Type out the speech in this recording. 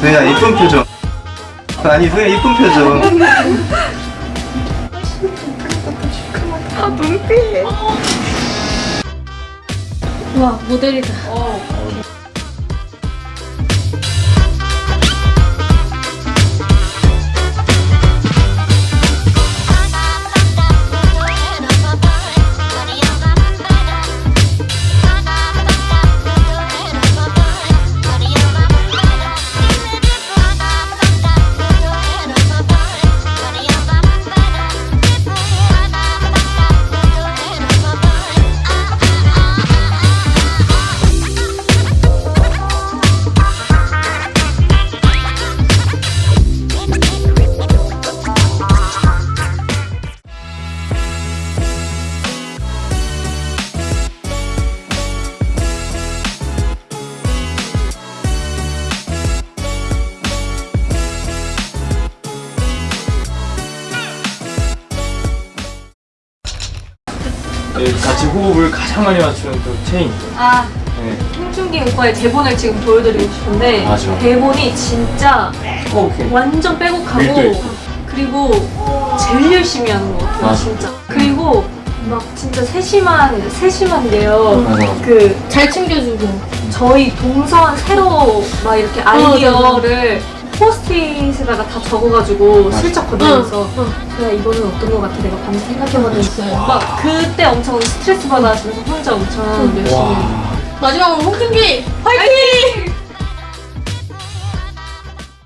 소희야 이쁜 표정. 아니 소희야 이쁜 표정. 아 눈빛. 와 모델이다. 네, 같이 호흡을 가장 많이 맞추는 또 체인. 아 네. 홍준기 오빠의 대본을 지금 보여드리고 싶은데 맞아. 대본이 진짜 오케이. 완전 빼곡하고 밀도 그리고 제일 열심히 하는 것 같아요 맞아. 진짜 그리고 막 진짜 세심한 세심한데요. 그 잘 챙겨주고 저희 동선 새로 막 이렇게 아이디어를 포스트잇에다가 다 적어가지고 슬쩍 건네면서 야 이거는 어떤 것 같아? 내가 밤새 생각해봤는데 막 그때 엄청 스트레스 받아하시면서 혼자 엄청 열심히 와. 마지막으로 홍준기 화이팅!